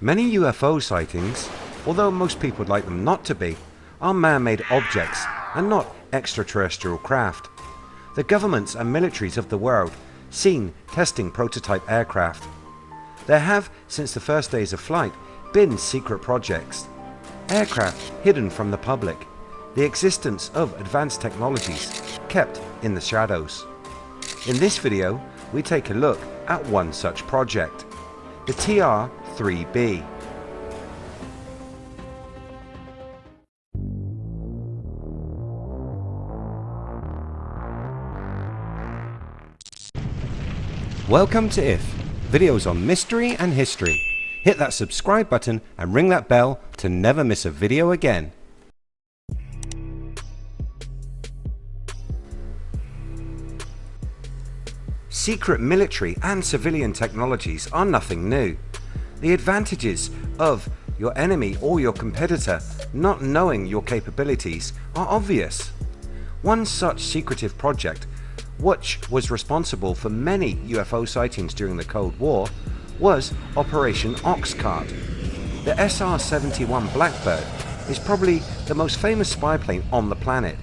Many UFO sightings, although most people would like them not to be, are man-made objects and not extraterrestrial craft. The governments and militaries of the world seen testing prototype aircraft. There have, since the first days of flight, been secret projects. Aircraft hidden from the public. The existence of advanced technologies kept in the shadows. In this video we take a look at one such project, the TR-3B. Welcome to IF, videos on mystery and history. Hit that subscribe button and ring that bell to never miss a video again. Secret military and civilian technologies are nothing new. The advantages of your enemy or your competitor not knowing your capabilities are obvious. One such secretive project which was responsible for many UFO sightings during the Cold War was Operation Oxcart. The SR-71 Blackbird is probably the most famous spy plane on the planet.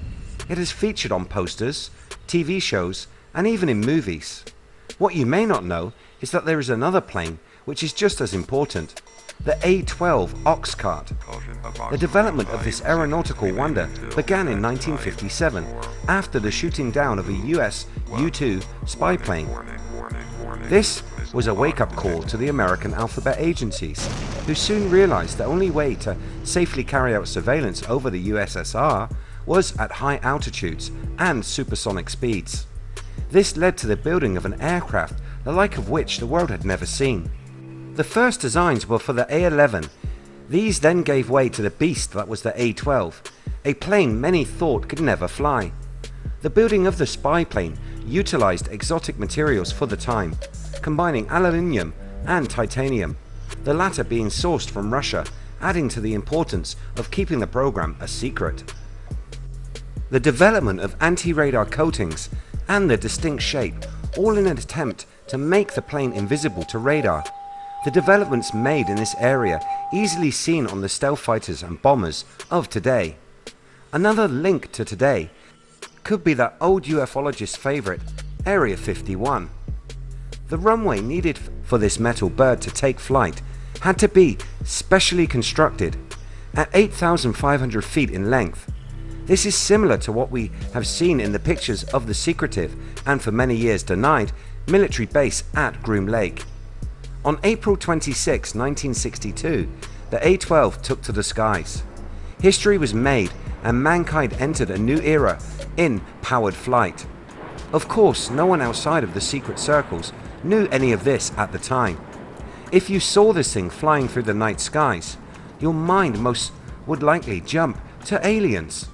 It is featured on posters, TV shows and even in movies. What you may not know is that there is another plane which is just as important, the A-12 Oxcart. The development of this aeronautical wonder began in 1957 after the shooting down of a US U-2 spy plane. This was a wake-up call to the American alphabet agencies who soon realized the only way to safely carry out surveillance over the USSR was at high altitudes and supersonic speeds. This led to the building of an aircraft the like of which the world had never seen. The first designs were for the A11. These then gave way to the beast that was the A12, a plane many thought could never fly. The building of the spy plane utilized exotic materials for the time, combining aluminium and titanium, the latter being sourced from Russia, adding to the importance of keeping the program a secret. The development of anti-radar coatings and the distinct shape all in an attempt to make the plane invisible to radar. The developments made in this area easily seen on the stealth fighters and bombers of today. Another link to today could be that old ufologist's favourite Area 51. The runway needed for this metal bird to take flight had to be specially constructed at 8,500 feet in length this is similar to what we have seen in the pictures of the secretive and for many years denied military base at Groom Lake. On April 26, 1962 the A-12 took to the skies. History was made and mankind entered a new era in powered flight. Of course no one outside of the secret circles knew any of this at the time. If you saw this thing flying through the night skies your mind most would likely jump to aliens.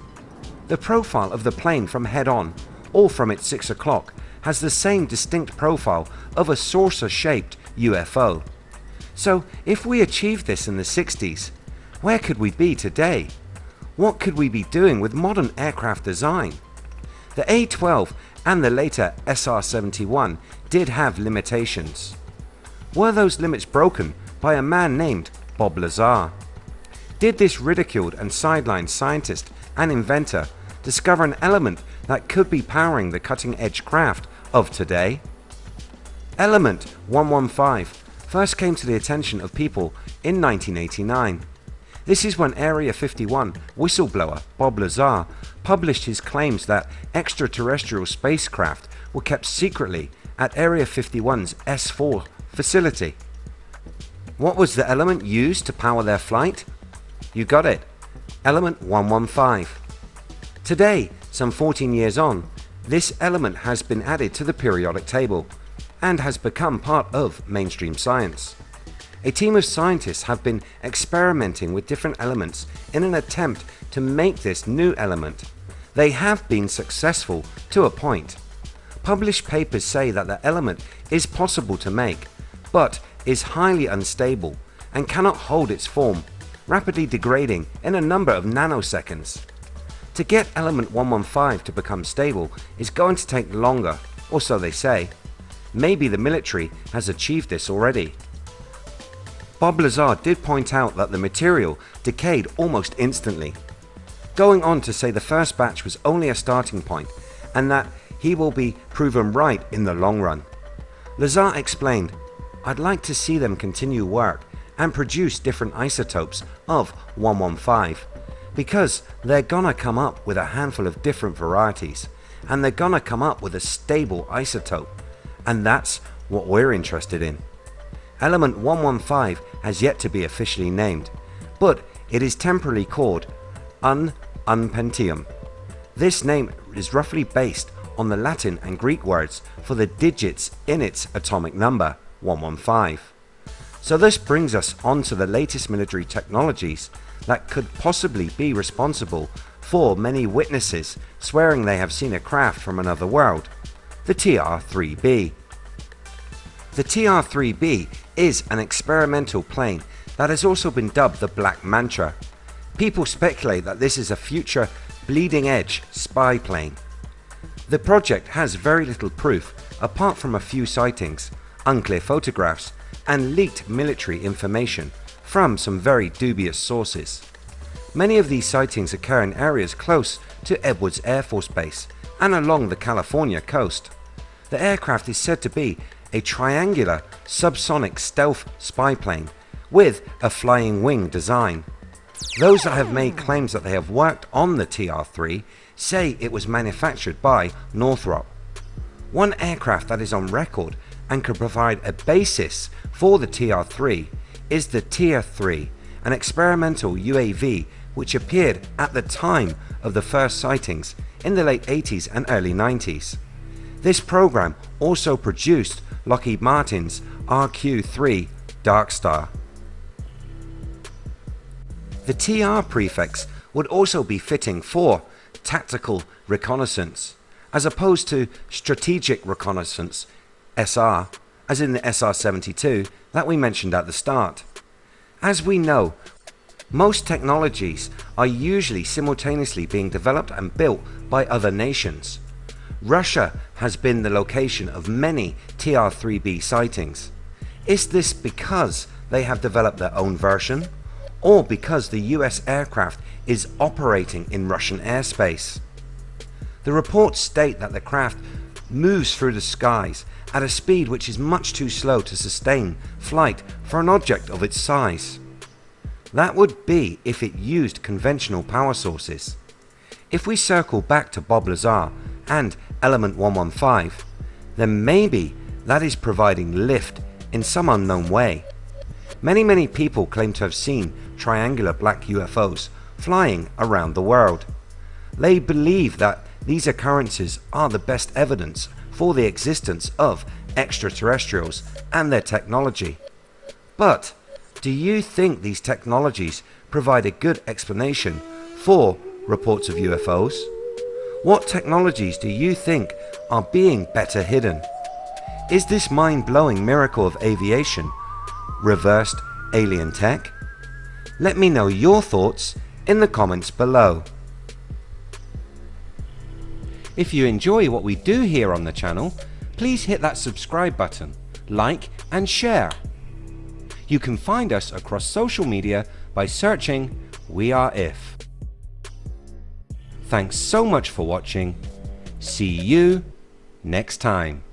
The profile of the plane from head on or from its 6 o'clock has the same distinct profile of a saucer shaped UFO. So if we achieved this in the 60s, where could we be today? What could we be doing with modern aircraft design? The A-12 and the later SR-71 did have limitations. Were those limits broken by a man named Bob Lazar? Did this ridiculed and sidelined scientist and inventor discover an element that could be powering the cutting edge craft of today? Element 115 first came to the attention of people in 1989. This is when Area 51 whistleblower Bob Lazar published his claims that extraterrestrial spacecraft were kept secretly at Area 51's S4 facility. What was the element used to power their flight? You got it, element 115. Today, some 14 years on, this element has been added to the periodic table and has become part of mainstream science. A team of scientists have been experimenting with different elements in an attempt to make this new element. They have been successful to a point. Published papers say that the element is possible to make but is highly unstable and cannot hold its form, rapidly degrading in a number of nanoseconds. To get element 115 to become stable is going to take longer or so they say. Maybe the military has achieved this already. Bob Lazar did point out that the material decayed almost instantly, going on to say the first batch was only a starting point and that he will be proven right in the long run. Lazar explained, I'd like to see them continue work and produce different isotopes of 115 because they're gonna come up with a handful of different varieties and they're gonna come up with a stable isotope and that's what we're interested in. Element 115 has yet to be officially named but it is temporarily called Un Unpentium. This name is roughly based on the Latin and Greek words for the digits in its atomic number 115. So this brings us on to the latest military technologies that could possibly be responsible for many witnesses swearing they have seen a craft from another world, the TR-3B. The TR-3B is an experimental plane that has also been dubbed the Black Manta. People speculate that this is a future bleeding edge spy plane. The project has very little proof apart from a few sightings, unclear photographs and leaked military information from some very dubious sources. Many of these sightings occur in areas close to Edwards Air Force Base and along the California coast. The aircraft is said to be a triangular subsonic stealth spy plane with a flying wing design. Those that have made claims that they have worked on the TR-3 say it was manufactured by Northrop. One aircraft that is on record and could provide a basis for the TR-3 is the TR-3, an experimental UAV which appeared at the time of the first sightings in the late 80s and early 90s. This program also produced Lockheed Martin's RQ-3 Darkstar. The TR prefix would also be fitting for tactical reconnaissance as opposed to strategic reconnaissance SR as in the SR-72 that we mentioned at the start. As we know most technologies are usually simultaneously being developed and built by other nations. Russia has been the location of many TR-3B sightings. Is this because they have developed their own version or because the US aircraft is operating in Russian airspace? The reports state that the craft moves through the skies at a speed which is much too slow to sustain flight for an object of its size. That would be if it used conventional power sources. If we circle back to Bob Lazar and element 115 then maybe that is providing lift in some unknown way. Many many people claim to have seen triangular black UFOs flying around the world. They believe that these occurrences are the best evidence for the existence of extraterrestrials and their technology. But do you think these technologies provide a good explanation for reports of UFOs? What technologies do you think are being better hidden? Is this mind-blowing miracle of aviation reversed alien tech? Let me know your thoughts in the comments below. If you enjoy what we do here on the channel, please hit that subscribe button, like and share. You can find us across social media by searching We Are If. Thanks so much for watching. See you next time.